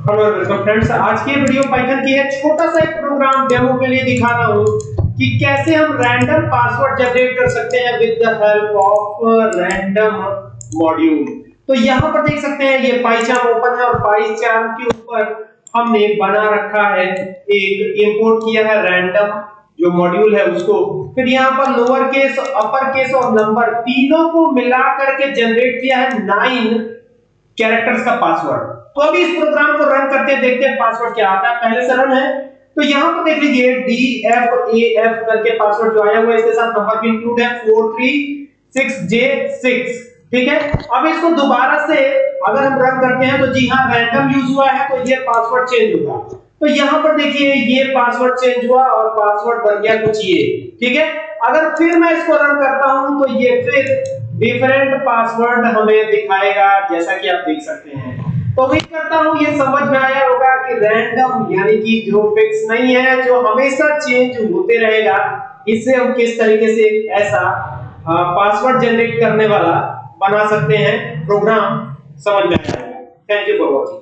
Hello welcome friends आज की video Python की है। छोटा सा एक प्रोग्राम डेमो के लिए दिखा रहा हूँ कि कैसे हम रैंडम पासवर्ड जनरेट कर सकते हैं with the help of random module तो यहाँ पर देख सकते हैं, ये पाइचार्म ओपन है और पाइचार्म के ऊपर हमने बना रखा है, एक इंपोर्ट किया है रैंडम जो मॉड्यूल है उसको। फिर यहाँ पर लोअर केस अपर केस और नंबर तीनों को मिला करके जनरेट किया है नाइन कैरेक्टर्स का पासवर्ड तो अभी इस प्रोग्राम को रन करते हैं देखते हैं पासवर्ड क्या आता है। पहले से रन है। तो यहाँ पर देख लीजिए डी एफ़ ए एफ़ करके पासवर्ड जो आया हुआ है, इसके साथ नंबर भी इंक्लूड है। 436J6 ठीक है? अब इसको दोबारा से अगर हम रन करते हैं तो जी हाँ रैंडम यूज़ हुआ है तो ये पासवर्ड चेंज होगा। तो यहाँ पर देखिए, ये पासवर्ड चेंज हुआ और पासवर्ड बन गया कुछ ये। ठीक है? अगर फिर मैं इसको रन करता हूँ तो ये फिर डिफरेंट पासवर्ड हमें दिखाएगा, जैसा कि आप देख सकते हैं। तो उम्मीद करता हूँ ये समझ में आया होगा कि रैंडम यानी कि जो फिक्स नहीं है, जो हमेशा चेंज होते रहेगा, इससे हम किस तरीके से ऐसा पासवर्ड जनरेट करने वाला बना सकते हैं प्रोग्राम समझ में आया। Thank you for watching